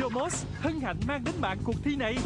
Yomos hân hạnh mang đến bạn cuộc thi này.